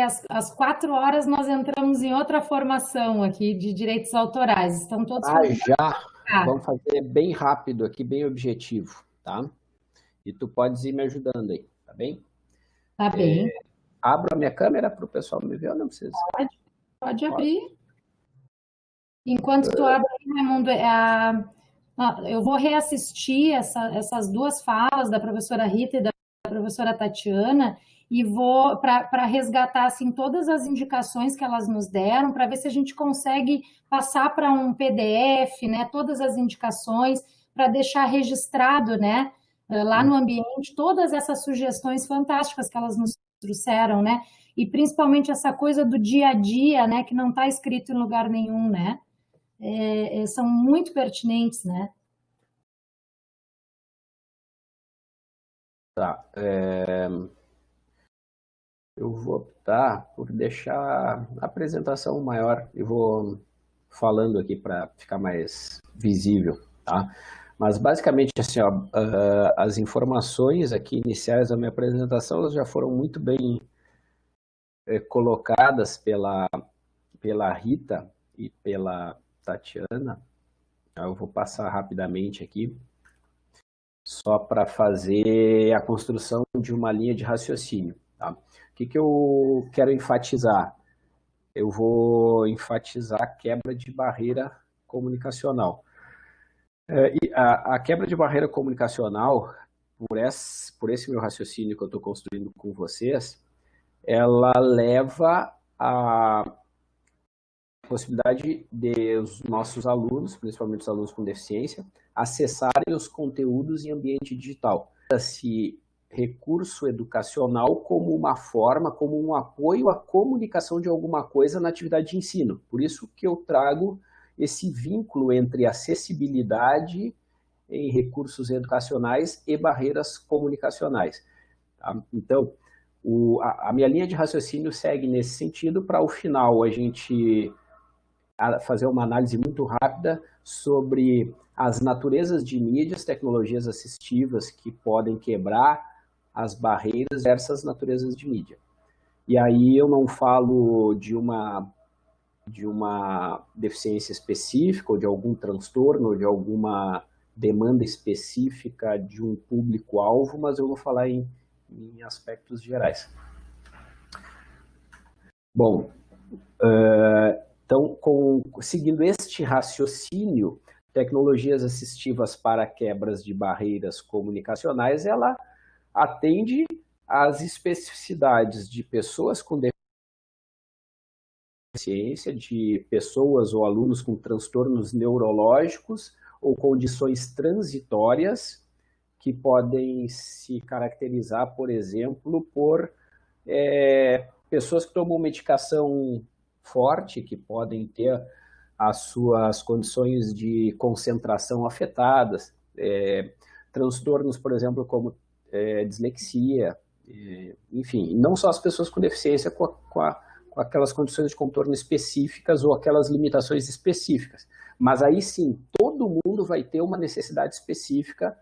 às, às quatro horas nós entramos em outra formação aqui de direitos autorais. Estão todos... Ah, já! Vamos fazer bem rápido aqui, bem objetivo, tá? E tu podes ir me ajudando aí, tá bem? Tá bem. É, abro a minha câmera para o pessoal me ver ou não precisa? Pode, pode abrir. Enquanto tu abre, Raimundo, é a, eu vou reassistir essa, essas duas falas da professora Rita e da professora Tatiana e vou para resgatar assim todas as indicações que elas nos deram para ver se a gente consegue passar para um PDF, né, todas as indicações para deixar registrado, né, lá no ambiente todas essas sugestões fantásticas que elas nos trouxeram, né, e principalmente essa coisa do dia a dia, né, que não está escrito em lugar nenhum, né, é, é, são muito pertinentes, né. Tá. É... Eu vou optar por deixar a apresentação maior e vou falando aqui para ficar mais visível, tá? Mas basicamente assim, ó, uh, as informações aqui iniciais da minha apresentação já foram muito bem eh, colocadas pela, pela Rita e pela Tatiana. Eu vou passar rapidamente aqui só para fazer a construção de uma linha de raciocínio. Tá? O que, que eu quero enfatizar? Eu vou enfatizar a quebra de barreira comunicacional. É, a, a, quebra de barreira comunicacional, por esse, por esse meu raciocínio que eu estou construindo com vocês, ela leva a possibilidade de os nossos alunos, principalmente os alunos com deficiência, acessarem os conteúdos em ambiente digital. Esse recurso educacional como uma forma, como um apoio à comunicação de alguma coisa na atividade de ensino. Por isso que eu trago esse vínculo entre acessibilidade em recursos educacionais e barreiras comunicacionais. Tá? Então, o, a, a minha linha de raciocínio segue nesse sentido para, ao final, a gente fazer uma análise muito rápida sobre as naturezas de mídias, tecnologias assistivas que podem quebrar as barreiras dessas naturezas de mídia. E aí eu não falo de uma, de uma deficiência específica, ou de algum transtorno, ou de alguma demanda específica de um público-alvo, mas eu vou falar em, em aspectos gerais. Bom, uh, então, com, seguindo este raciocínio, tecnologias assistivas para quebras de barreiras comunicacionais, ela atende às especificidades de pessoas com deficiência, de pessoas ou alunos com transtornos neurológicos ou condições transitórias que podem se caracterizar, por exemplo, por é, pessoas que tomam medicação forte, que podem ter as suas condições de concentração afetadas, é, transtornos, por exemplo, como é, dislexia, é, enfim, não só as pessoas com deficiência, com, a, com, a, com, aquelas condições de contorno específicas ou aquelas limitações específicas, mas aí sim, todo mundo vai ter uma necessidade específica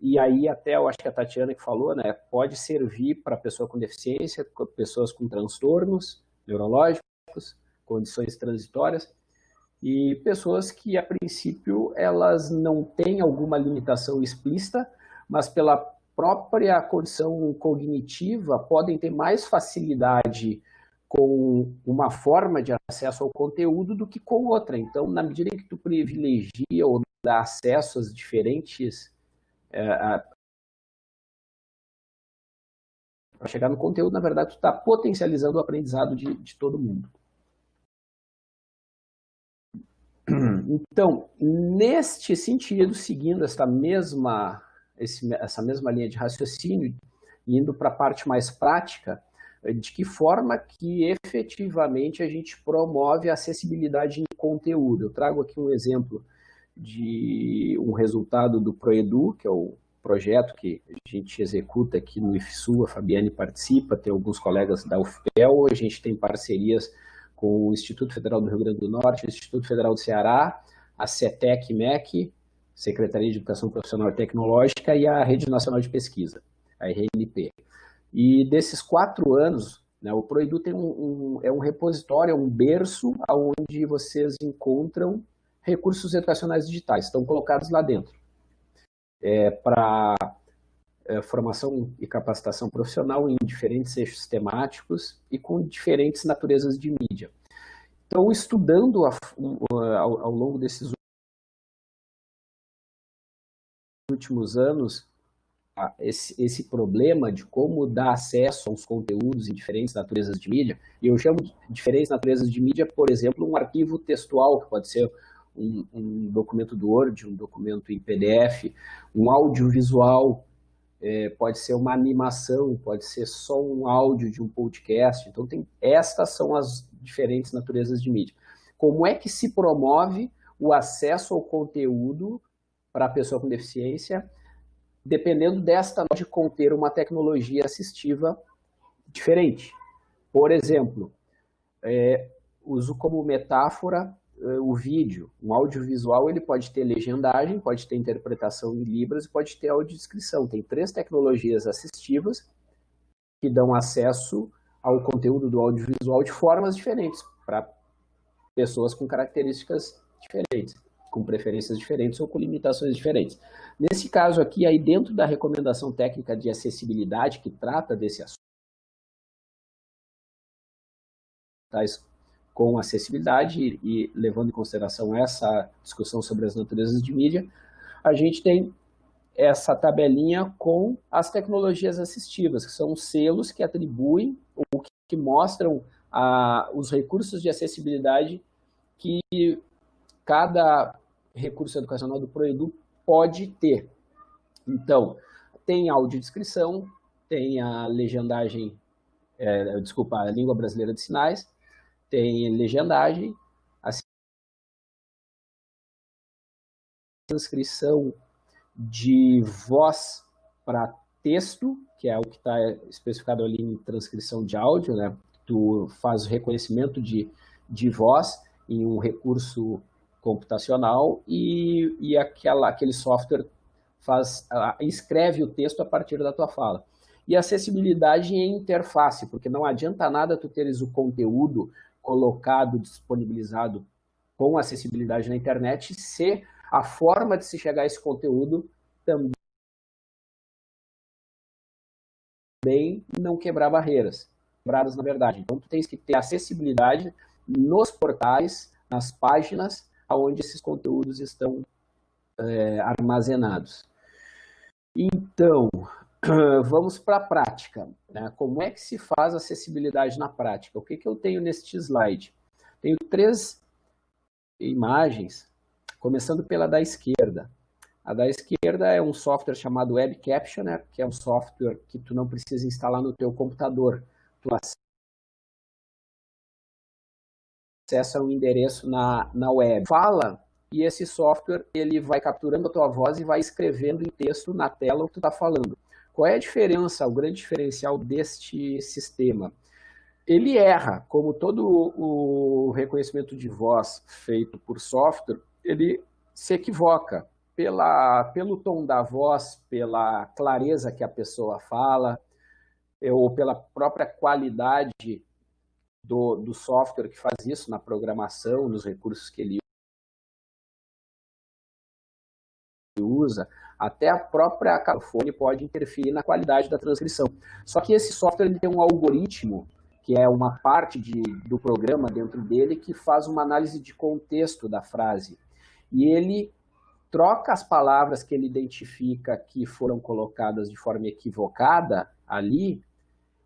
e aí até eu acho que a Tatiana que falou, né, pode servir para pessoa com deficiência, pessoas com transtornos neurológicos, condições transitórias, e pessoas que, a princípio, elas não têm alguma limitação explícita, mas pela própria condição cognitiva podem ter mais facilidade com uma forma de acesso ao conteúdo do que com outra. Então, na medida em que tu privilegia ou dá acesso às diferentes... É, para chegar no conteúdo, na verdade, tu está potencializando o aprendizado de, de todo mundo. Então, neste sentido, seguindo essa mesma, esse, essa mesma linha de raciocínio, indo para a parte mais prática, de que forma que efetivamente a gente promove a acessibilidade em conteúdo. Eu trago aqui um exemplo de um resultado do Proedu, que é o projeto que a gente executa aqui no IFSU, a Fabiane participa, tem alguns colegas da UFPEL, a gente tem parcerias com o Instituto Federal do Rio Grande do Norte, o Instituto Federal do Ceará, a CETEC MEC, Secretaria de Educação Profissional e Tecnológica, e a Rede Nacional de Pesquisa, a RNP. E desses quatro anos, Né? O Proedu tem um, um, é um repositório, é um berço onde vocês encontram recursos educacionais digitais, estão colocados lá dentro. É, Para é, formação e capacitação profissional em diferentes eixos temáticos e com diferentes naturezas de mídia. Então, estudando a, ao, ao longo desses últimos anos, esse, esse, problema de como dar acesso aos conteúdos em diferentes naturezas de mídia, e eu chamo de diferentes naturezas de mídia, por exemplo, um arquivo textual, que pode ser um, um documento do Word, um documento em PDF, um audiovisual, é, pode ser uma animação, pode ser só um áudio de um podcast. Então, tem, estas são as diferentes naturezas de mídia. Como é que se promove o acesso ao conteúdo para a pessoa com deficiência, dependendo desta de conter uma tecnologia assistiva diferente? Por exemplo, é, uso como metáfora eh, o vídeo, um audiovisual, ele pode ter legendagem, pode ter interpretação em libras e pode ter audiodescrição. Tem três tecnologias assistivas que dão acesso ao conteúdo do audiovisual de formas diferentes para pessoas com características diferentes, com preferências diferentes ou com limitações diferentes. Nesse caso aqui, aí dentro da recomendação técnica de acessibilidade que trata desse assunto, com acessibilidade e, levando em consideração essa discussão sobre as naturezas de mídia, a gente tem essa tabelinha com as tecnologias assistivas, que são selos que atribuem ou que, que mostram a, os recursos de acessibilidade que cada recurso educacional do Proedu pode ter. Então, tem audiodescrição, tem a legendagem, é, desculpa, a língua brasileira de sinais, tem legendagem, a transcrição de voz para texto, que é o que está especificado ali em transcrição de áudio, né? Tu faz o reconhecimento de, de voz em um recurso computacional e, e aquela, aquele software faz, escreve o texto a partir da tua fala. E acessibilidade em interface, porque não adianta nada tu teres o conteúdo colocado, disponibilizado com acessibilidade na internet, se a forma de se chegar a esse conteúdo também não quebrar barreiras, quebradas na verdade. Então, tu tens que ter acessibilidade nos portais, nas páginas, onde esses conteúdos estão é, armazenados. Então, vamos para a prática. Né? Como é que se faz acessibilidade na prática? O que, que eu tenho neste slide? Tenho três imagens, começando pela da esquerda. A da esquerda é um software chamado Web Captioner, que é um software que tu não precisa instalar no teu computador. Tu acessa um endereço na, na web. Fala e esse software ele vai capturando a tua voz e vai escrevendo em texto na tela o que tu está falando. Qual é a diferença, o grande diferencial deste sistema? Ele erra, como todo o reconhecimento de voz feito por software, ele se equivoca pela, pelo tom da voz, pela clareza que a pessoa fala, ou pela própria qualidade do, do software que faz isso na programação, nos recursos que ele usa, até a própria calfone pode interferir na qualidade da transcrição. Só que esse software ele tem um algoritmo, que é uma parte de, do programa dentro dele, que faz uma análise de contexto da frase. E ele troca as palavras que ele identifica que foram colocadas de forma equivocada ali,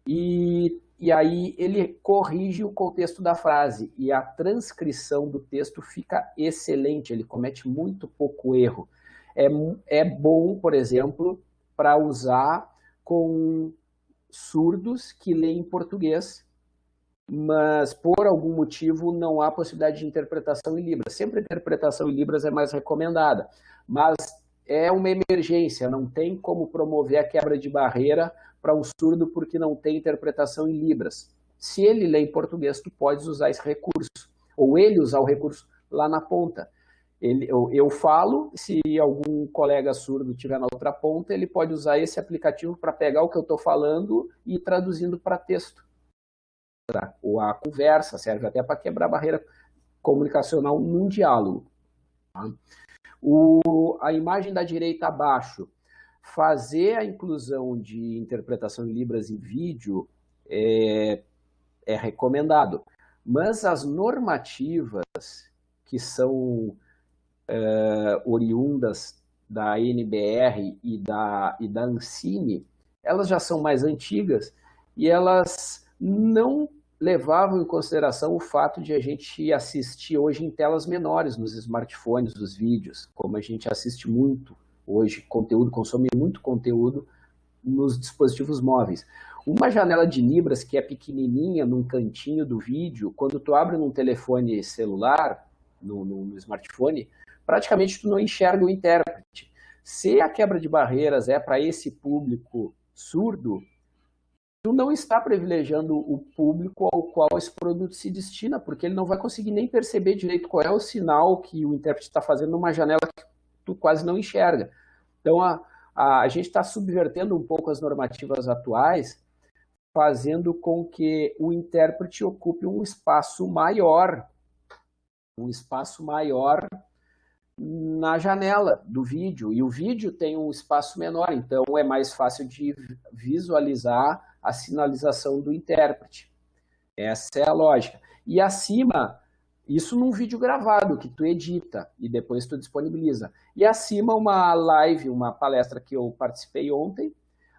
e, e aí ele corrige o contexto da frase, e a transcrição do texto fica excelente, ele comete muito pouco erro é, é bom, por exemplo, para usar com surdos que leem português, mas por algum motivo não há possibilidade de interpretação em Libras. Sempre a interpretação em Libras é mais recomendada, mas é uma emergência, não tem como promover a quebra de barreira para um surdo porque não tem interpretação em Libras. Se ele lê em português, tu podes usar esse recurso, ou ele usar o recurso lá na ponta. Ele, eu, eu, falo, se algum colega surdo estiver na outra ponta, ele pode usar esse aplicativo para pegar o que eu estou falando e ir traduzindo para texto. ou a conversa, serve até para quebrar a barreira comunicacional num diálogo. Tá? O, a imagem da direita abaixo, fazer a inclusão de interpretação em Libras em vídeo é, é recomendado. Mas as normativas que são é, oriundas da NBR e da, e da Ancine, elas já são mais antigas e elas não levavam em consideração o fato de a gente assistir hoje em telas menores nos smartphones, os vídeos, como a gente assiste muito hoje, conteúdo, consome muito conteúdo nos dispositivos móveis. Uma janela de Libras que é pequenininha num cantinho do vídeo, quando tu abre num telefone celular, no, no, no smartphone, praticamente tu não enxerga o intérprete. Se a quebra de barreiras é para esse público surdo, tu não está privilegiando o público ao qual esse produto se destina, porque ele não vai conseguir nem perceber direito qual é o sinal que o intérprete está fazendo numa janela que tu quase não enxerga. Então, a, a, a gente está subvertendo um pouco as normativas atuais, fazendo com que o intérprete ocupe um espaço maior, um espaço maior na janela do vídeo. E o vídeo tem um espaço menor, então é mais fácil de visualizar a sinalização do intérprete. Essa é a lógica. E acima, isso num vídeo gravado, que tu edita e depois tu disponibiliza. E acima uma live, uma palestra que eu participei ontem,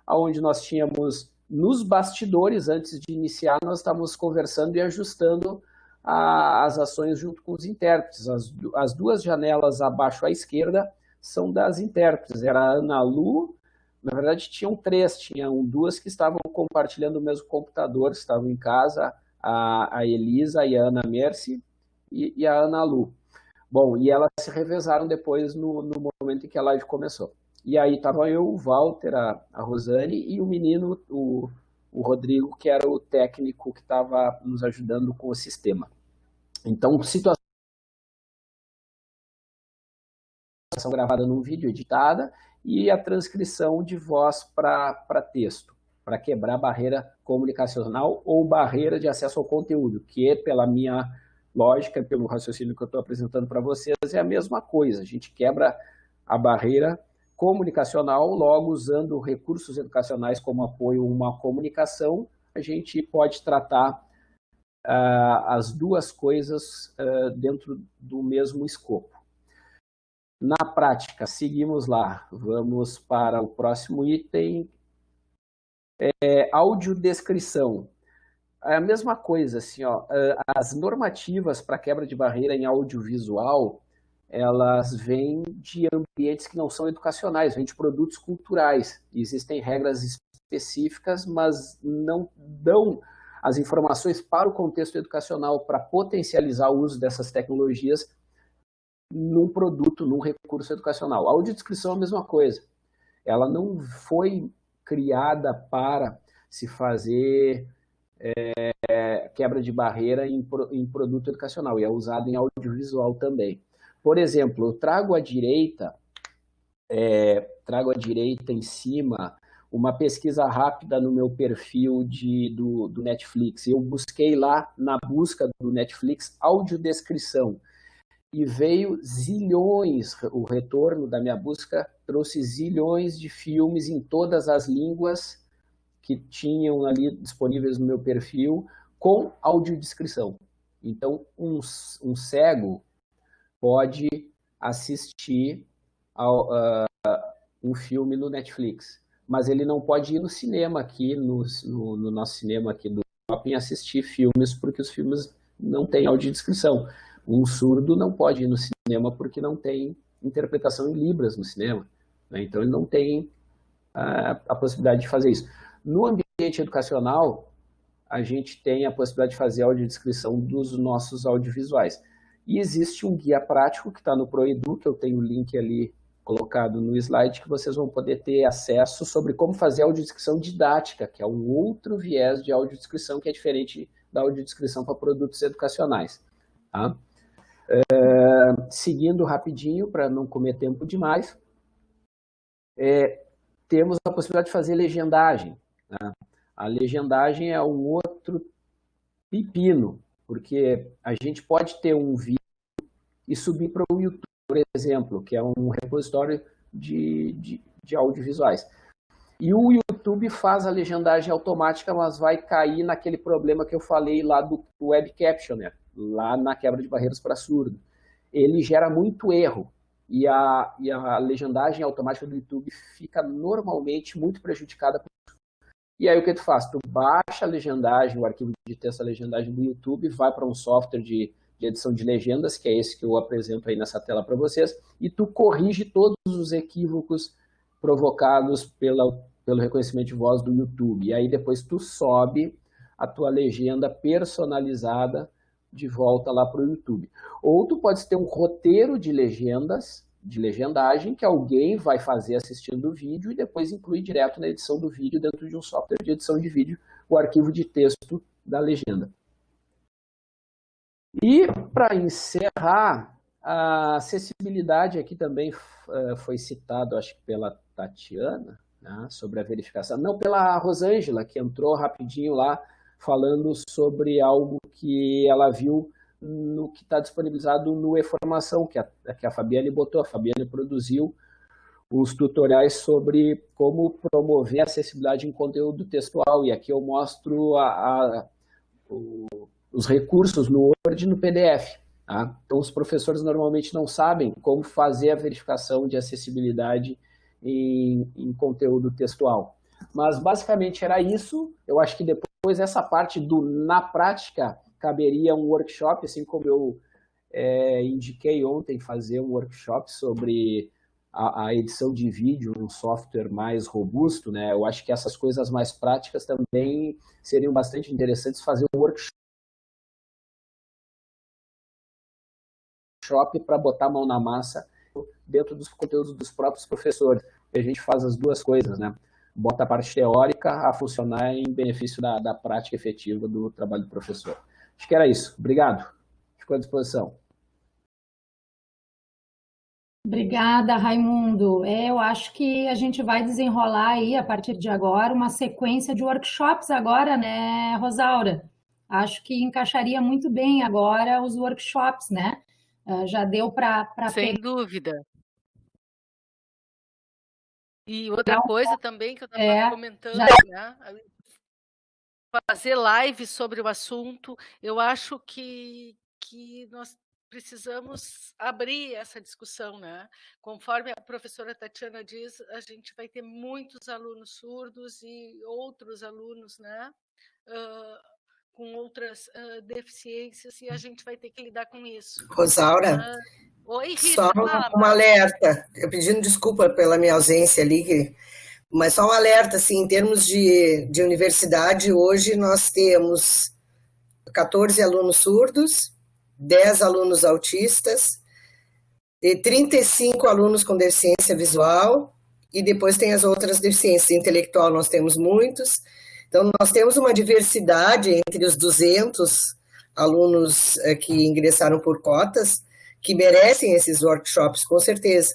onde nós tínhamos nos bastidores, antes de iniciar, nós estávamos conversando e ajustando a, as ações junto com os intérpretes. As, as, duas janelas abaixo à esquerda são das intérpretes. Era a Ana Lu, na verdade tinham três, tinham duas que estavam compartilhando o mesmo computador, estavam em casa, a, a Elisa e a Ana Mercy e, e, a Ana Lu. Bom, e elas se revezaram depois no, no momento em que a live começou. E aí estava eu, o Walter, a, a Rosane e o menino, o, o Rodrigo, que era o técnico que estava nos ajudando com o sistema. Então, situação gravada num vídeo, editada, e a transcrição de voz para texto, para quebrar barreira comunicacional ou barreira de acesso ao conteúdo, que pela minha lógica, pelo raciocínio que eu estou apresentando para vocês, é a mesma coisa. A gente quebra a barreira comunicacional, logo usando recursos educacionais como apoio a uma comunicação, a gente pode tratar uh, as duas coisas uh, dentro do mesmo escopo. Na prática, seguimos lá. Vamos para o próximo item. É, audiodescrição. É a mesma coisa, assim, ó, as normativas para quebra de barreira em audiovisual, elas vêm de ambientes que não são educacionais, vêm de produtos culturais. Existem regras específicas, mas não dão as informações para o contexto educacional, para potencializar o uso dessas tecnologias num produto, num recurso educacional. A audiodescrição é a mesma coisa. Ela não foi criada para se fazer é, quebra de barreira em, em produto educacional, e é usada em audiovisual também. Por exemplo, eu trago à direita, é, trago à direita em cima uma pesquisa rápida no meu perfil de, do, do Netflix. Eu busquei lá na busca do Netflix audiodescrição e veio zilhões, o retorno da minha busca trouxe zilhões de filmes em todas as línguas que tinham ali disponíveis no meu perfil com audiodescrição. Então, um, um cego pode assistir ao, uh, um filme no Netflix, mas ele não pode ir no cinema aqui, no, no, no nosso cinema aqui do shopping, assistir filmes, porque os filmes não têm audiodescrição. Um surdo não pode ir no cinema porque não tem interpretação em libras no cinema. Né? Então, ele não tem a possibilidade de fazer isso. No ambiente educacional, a gente tem a possibilidade de fazer audiodescrição dos nossos audiovisuais. E existe um guia prático que está no ProEdu, que eu tenho o link ali colocado no slide, que vocês vão poder ter acesso sobre como fazer audiodescrição didática, que é um outro viés de audiodescrição que é diferente da audiodescrição para produtos educacionais. Tá? É, seguindo rapidinho, para não comer tempo demais, é, temos a possibilidade de fazer legendagem. Né? A legendagem é um outro pepino, porque a gente pode ter um vídeo e subir para o YouTube, por exemplo, que é um repositório de, de, de audiovisuais. E o YouTube faz a legendagem automática, mas vai cair naquele problema que eu falei lá do Web Captioner, lá na quebra de barreiras para surdo. Ele gera muito erro e a, e a legendagem automática do YouTube fica normalmente muito prejudicada. E aí o que tu faz? Tu baixa a legendagem, o arquivo de texto, a legendagem do YouTube, vai para um software de, de edição de legendas, que é esse que eu apresento aí nessa tela para vocês, e tu corrige todos os equívocos provocados pela, pelo reconhecimento de voz do YouTube. E aí depois tu sobe a tua legenda personalizada de volta lá para o YouTube. Ou tu pode ter um roteiro de legendas, de legendagem, que alguém vai fazer assistindo o vídeo e depois incluir direto na edição do vídeo dentro de um software de edição de vídeo o arquivo de texto da legenda. E para encerrar, a acessibilidade aqui também uh, foi citado, acho que pela Tatiana, né, sobre a verificação. Não, pela Rosângela, que entrou rapidinho lá, falando sobre algo que ela viu no que está disponibilizado no E-Formação, que a, que a Fabiane botou. A Fabiane produziu os tutoriais sobre como promover acessibilidade em conteúdo textual. E aqui eu mostro a, a, o, os recursos no Word e no PDF. Tá? Então, os professores normalmente não sabem como fazer a verificação de acessibilidade em, em, conteúdo textual. Mas, basicamente, era isso. Eu acho que depois essa parte do na prática caberia um workshop, assim como eu é, indiquei ontem fazer um workshop sobre a, a, edição de vídeo, um software mais robusto, né? Eu acho que essas coisas mais práticas também seriam bastante interessantes fazer um workshop para botar a mão na massa dentro dos conteúdos dos próprios professores. A gente faz as duas coisas, né? Bota a parte teórica a funcionar em benefício da, da prática efetiva do trabalho do professor. Acho que era isso. Obrigado. Fico à disposição. Obrigada, Raimundo. É, eu acho que a gente vai desenrolar aí, a partir de agora, uma sequência de workshops agora, né, Rosaura? Acho que encaixaria muito bem agora os workshops, né? Uh, já deu para... Sem dúvida. E outra coisa também que eu estava é, comentando, já... né? Fazer live sobre o assunto, eu acho que, que nós precisamos abrir essa discussão, né? Conforme a professora Tatiana diz, a gente vai ter muitos alunos surdos e outros alunos, né? Uh, com outras uh, deficiências e a gente vai ter que lidar com isso. Rosaura, uh, oi, Rita, só um alerta, eu pedindo desculpa pela minha ausência ali, mas só um alerta, assim, em termos de, de universidade, hoje nós temos 14 alunos surdos, 10 alunos autistas, e 35 alunos com deficiência visual, e depois tem as outras deficiências. Intelectual nós temos muitos, então, nós temos uma diversidade entre os 200 alunos eh, que ingressaram por cotas, que merecem esses workshops, com certeza.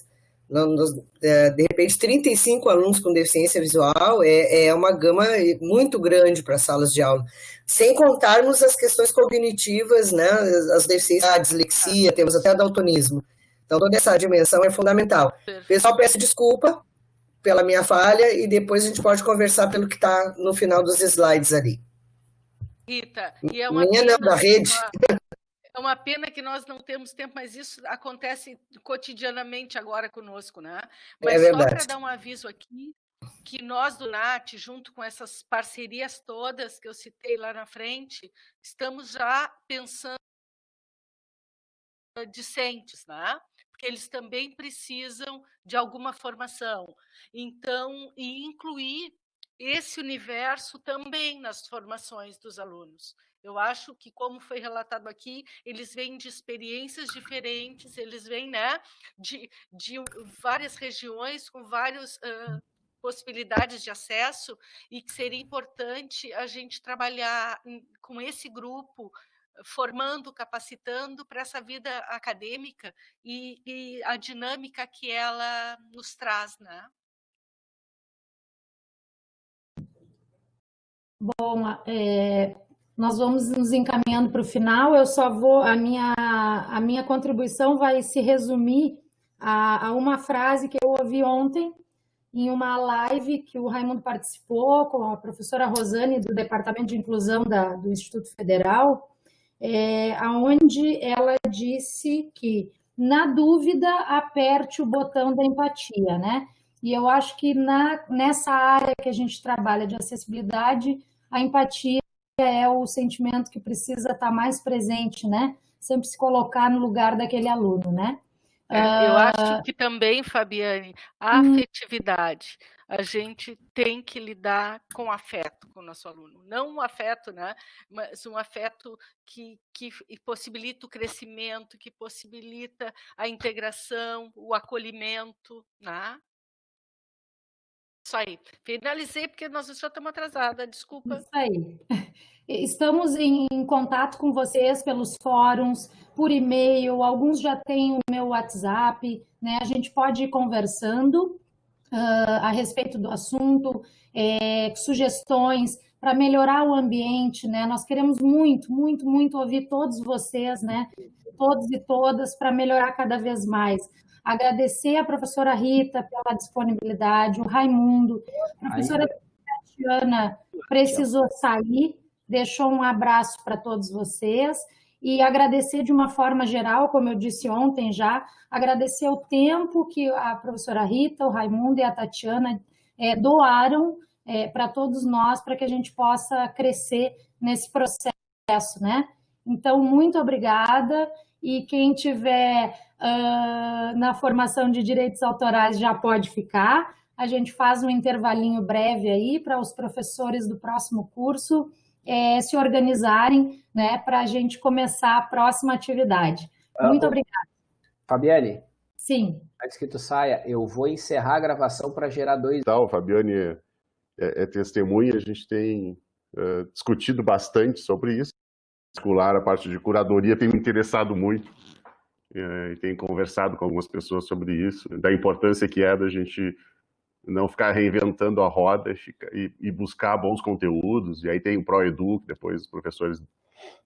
Eh, de repente, 35 alunos com deficiência visual é, é uma gama muito grande para salas de aula, sem contarmos as questões cognitivas, né, as deficiências, a dislexia, temos até daltonismo. Então, toda essa dimensão é fundamental. Pessoal, peço desculpa, pela minha falha e depois a gente pode conversar pelo que está no final dos slides ali. Rita, e é uma minha não, da rede. É uma pena que nós não temos tempo, mas isso acontece cotidianamente agora conosco, né? Mas é só para dar um aviso aqui, que nós do NAT, junto com essas parcerias todas que eu citei lá na frente, estamos já pensando discentes, né? porque eles também precisam de alguma formação. Então, e incluir esse universo também nas formações dos alunos. Eu acho que, como foi relatado aqui, eles vêm de experiências diferentes, eles vêm né, de, de várias regiões com várias uh, possibilidades de acesso e que seria importante a gente trabalhar com esse grupo formando, capacitando para essa vida acadêmica e, e, a dinâmica que ela nos traz, né? Bom, é, nós vamos nos encaminhando para o final. Eu só vou, a minha, a minha contribuição vai se resumir a, a uma frase que eu ouvi ontem em uma live que o Raimundo participou com a professora Rosane, do Departamento de Inclusão da, do Instituto Federal, é, onde ela disse que, na dúvida, aperte o botão da empatia, né? E eu acho que na, nessa área que a gente trabalha de acessibilidade, a empatia é o sentimento que precisa estar mais presente, né? Sempre se colocar no lugar daquele aluno, né? É, eu acho ah, que também, Fabiane, a hum. afetividade, a gente tem que lidar com afeto com o nosso aluno. Não um afeto, né? mas um afeto que, que possibilita o crescimento, que possibilita a integração, o acolhimento. Né? Isso aí. Finalizei porque nós já estamos atrasadas, desculpa. Isso aí. Estamos em contato com vocês pelos fóruns, por e-mail, alguns já têm o meu WhatsApp, né? A gente pode ir conversando uh, a respeito do assunto, é, sugestões para melhorar o ambiente, né? Nós queremos muito, muito, muito ouvir todos vocês, né? Todos e todas para melhorar cada vez mais. Agradecer a professora Rita pela disponibilidade, o Raimundo, a professora Tatiana precisou sair, deixou um abraço para todos vocês e agradecer de uma forma geral, como eu disse ontem já, agradecer o tempo que a professora Rita, o Raimundo e a Tatiana é, doaram é, para todos nós, para que a gente possa crescer nesse processo, né? Então, muito obrigada, e quem tiver uh, na formação de direitos autorais já pode ficar, a gente faz um intervalinho breve aí para os professores do próximo curso é, se organizarem né, para a gente começar a próxima atividade. Ah, Muito uh, obrigada. Fabiane? Sim. Antes que tu saia, eu vou encerrar a gravação para gerar dois... Então, Fabiane é, é, é testemunha, a gente tem uh, discutido bastante sobre isso. Particular, a parte de curadoria tem me interessado muito é, e tem conversado com algumas pessoas sobre isso, da importância que é da gente não ficar reinventando a roda e, e buscar bons conteúdos, e aí tem o ProEdu, que depois os professores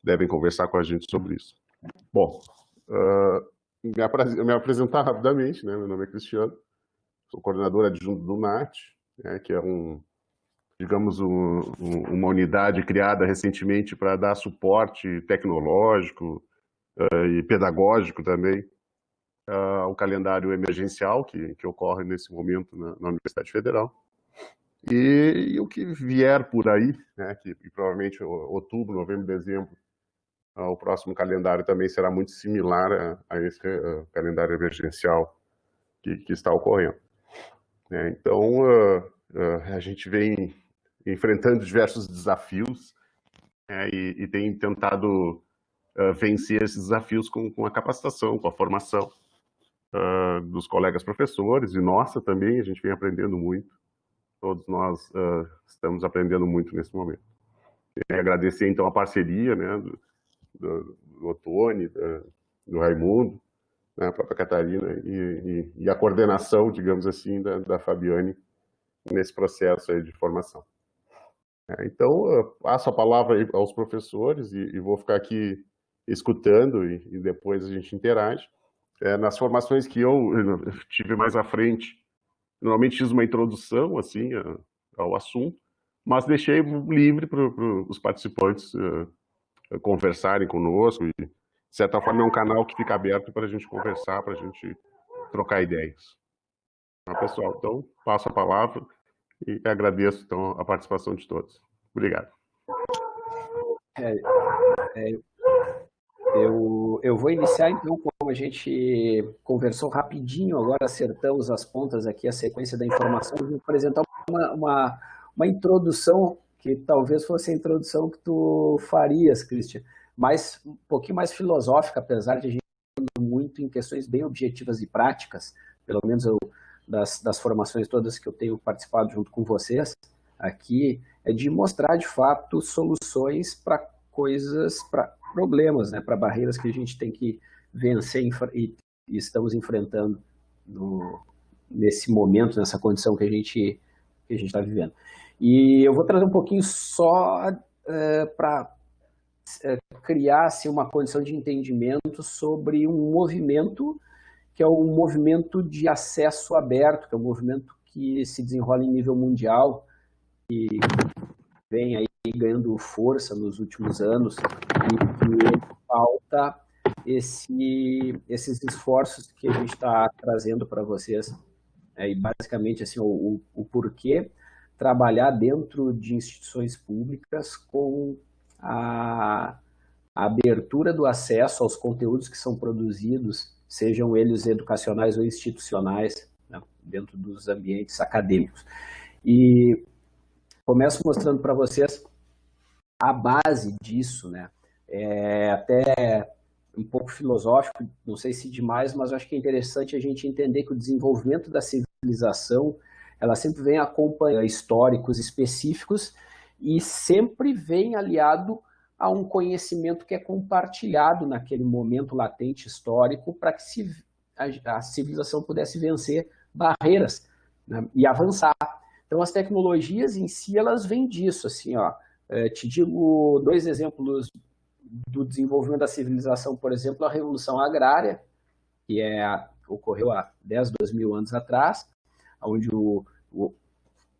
devem conversar com a gente sobre isso. Bom, uh, me, me, apresentar rapidamente, né? meu nome é Cristiano, sou coordenador adjunto do NAT, né? que é um, digamos, um, uma unidade criada recentemente para dar suporte tecnológico uh, e pedagógico também uh, o calendário emergencial que, que ocorre nesse momento na, na Universidade Federal. E, e, o que vier por aí, né, que, provavelmente outubro, novembro, dezembro, uh, o próximo calendário também será muito similar a, a esse uh, calendário emergencial que, que está ocorrendo. É, então, uh, a gente vem enfrentando diversos desafios é, e, e, tem tentado vencer esses desafios com, com a capacitação, com a formação uh, dos colegas professores e nossa também, a gente vem aprendendo muito. Todos nós uh, estamos aprendendo muito nesse momento. E agradecer, então, a parceria né, do, do, do Otone, do, do Raimundo, né, a própria Catarina, e, e, e, a coordenação, digamos assim, da, da Fabiane nesse processo aí de formação. É, então, passo a palavra aos professores e, vou ficar aqui escutando e, depois a gente interage. É, nas formações que eu tive mais à frente, normalmente fiz uma introdução assim ao assunto, mas deixei livre para os participantes uh, conversarem conosco e, de certa forma, é um canal que fica aberto para a gente conversar, para a gente trocar ideias. Tá, pessoal, então, passo a palavra e agradeço então, a participação de todos. Obrigado. É, é, eu, eu vou iniciar, então, como a gente conversou rapidinho, agora acertamos as pontas aqui, a sequência da informação, eu vou apresentar uma, uma, uma introdução, que talvez fosse a introdução que tu farias, Christian, mas um pouquinho mais filosófica, apesar de a gente muito em questões bem objetivas e práticas, pelo menos eu, das, das formações todas que eu tenho participado junto com vocês aqui, é de mostrar, de fato, soluções para coisas, para problemas, né, para barreiras que a gente tem que vencer e, e estamos enfrentando no, nesse momento, nessa condição que a gente que a gente está vivendo. E eu vou trazer um pouquinho só é, para é, criar-se uma condição de entendimento sobre um movimento que é o movimento de acesso aberto, que é um movimento que se desenrola em nível mundial e vem aí ganhando força nos últimos anos e que falta esse, esses esforços que a gente está trazendo para vocês. É, e basicamente assim, o, o, o porquê trabalhar dentro de instituições públicas com a, a abertura do acesso aos conteúdos que são produzidos, sejam eles educacionais ou institucionais, né, dentro dos ambientes acadêmicos. E começo mostrando para vocês a base disso, né? É até um pouco filosófico, não sei se demais, mas acho que é interessante a gente entender que o desenvolvimento da civilização, ela sempre vem acompanhando históricos específicos e sempre vem aliado a um conhecimento que é compartilhado naquele momento latente histórico para que se, a, a, civilização pudesse vencer barreiras né, e avançar. Então, as tecnologias em si, elas vêm disso, assim, ó. É, te digo dois exemplos do desenvolvimento da civilização, por exemplo, a Revolução Agrária, que é, ocorreu há 10, 12 mil anos atrás, onde o, o,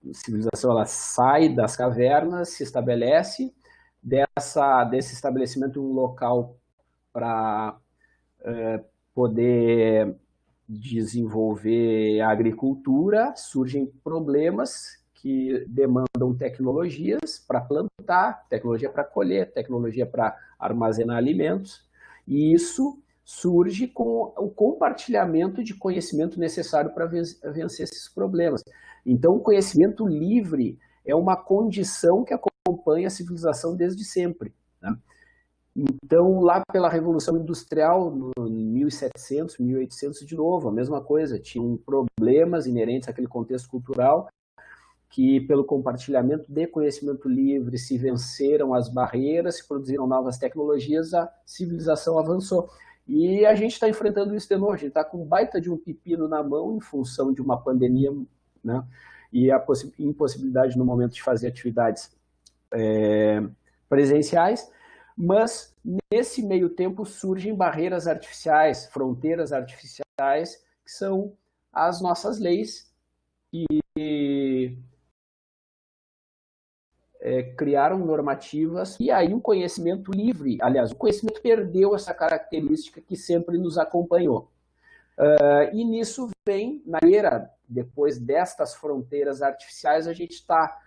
a civilização ela sai das cavernas, se estabelece, dessa, desse estabelecimento um local para é, poder desenvolver a agricultura, surgem problemas que demandam tecnologias para plantar, tecnologia para colher, tecnologia para armazenar alimentos, e isso surge com o compartilhamento de conhecimento necessário para vencer esses problemas. Então, o conhecimento livre é uma condição que acompanha a civilização desde sempre. Né? Então, lá pela Revolução Industrial, no 1700, 1800, de novo, a mesma coisa, tinham problemas inerentes àquele contexto cultural, que pelo compartilhamento de conhecimento livre se venceram as barreiras, se produziram novas tecnologias, a civilização avançou. E a gente está enfrentando isso de novo, a gente está com um baita de um pepino na mão em função de uma pandemia, né? E a impossibilidade no momento de fazer atividades é, presenciais, mas nesse meio tempo surgem barreiras artificiais, fronteiras artificiais, que são as nossas leis e é, criaram normativas e aí o conhecimento livre, aliás, o conhecimento perdeu essa característica que sempre nos acompanhou. Uh, e nisso vem, na era, depois destas fronteiras artificiais, a gente está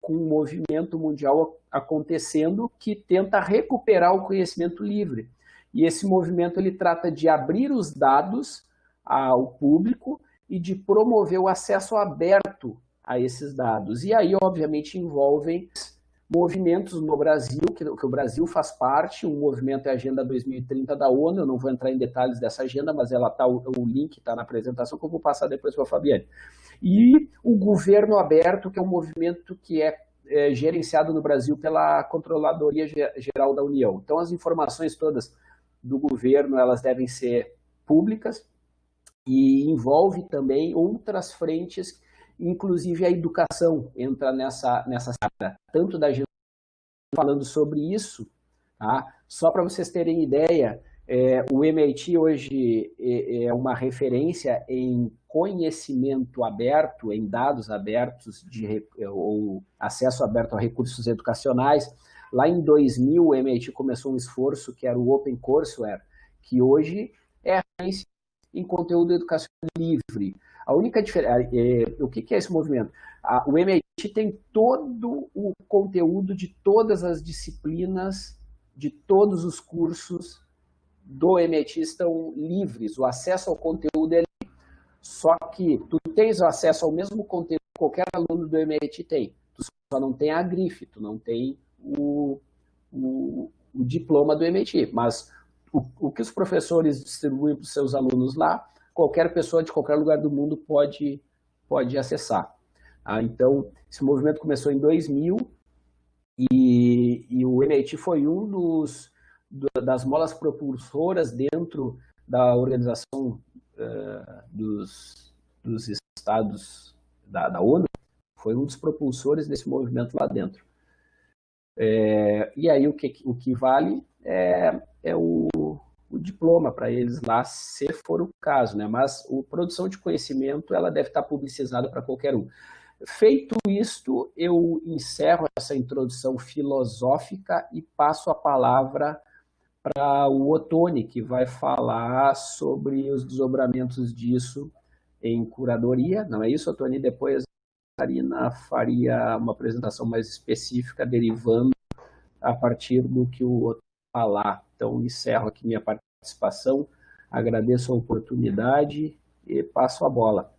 com um movimento mundial acontecendo que tenta recuperar o conhecimento livre. E esse movimento ele trata de abrir os dados ao público e de promover o acesso aberto a esses dados. E aí, obviamente, envolvem movimentos no Brasil, que, que, o Brasil faz parte, um movimento é a Agenda 2030 da ONU, eu não vou entrar em detalhes dessa agenda, mas ela tá, o, o link está na apresentação, que eu vou passar depois para a Fabiane. E o Governo Aberto, que é um movimento que é, é gerenciado no Brasil pela Controladoria Geral da União. Então, as informações todas do governo, elas devem ser públicas e envolve também outras frentes inclusive a educação entra nessa, nessa área, tanto da gente falando sobre isso, tá? só para vocês terem ideia, é, o MIT hoje é, é, uma referência em conhecimento aberto, em dados abertos, de, ou acesso aberto a recursos educacionais. Lá em 2000, o MIT começou um esforço que era o Open Courseware, que hoje é em conteúdo educacional livre. A única diferença, é, o que, que, é esse movimento? A, o MIT tem todo o conteúdo de todas as disciplinas, de todos os cursos do MIT estão livres, o acesso ao conteúdo é livre. Só que tu tens acesso ao mesmo conteúdo que qualquer aluno do MIT tem. Tu só não tem a grife, tu não tem o, o, o diploma do MIT. Mas o, o que os professores distribuem para os seus alunos lá qualquer pessoa de qualquer lugar do mundo pode, pode acessar. Ah, então, esse movimento começou em 2000 e, e o MIT foi um dos, das molas propulsoras dentro da organização uh, dos, dos estados da, da ONU, foi um dos propulsores desse movimento lá dentro. É, e aí o que, o que vale é, é o diploma para eles lá, se for o caso, né? Mas a produção de conhecimento ela deve estar publicizada para qualquer um. Feito isto, eu encerro essa introdução filosófica e passo a palavra para o Otone, que vai falar sobre os desdobramentos disso em curadoria. Não é isso, Otone? Depois a Karina faria uma apresentação mais específica, derivando a partir do que o Otone falar. Então, encerro aqui minha participação, agradeço a oportunidade e passo a bola.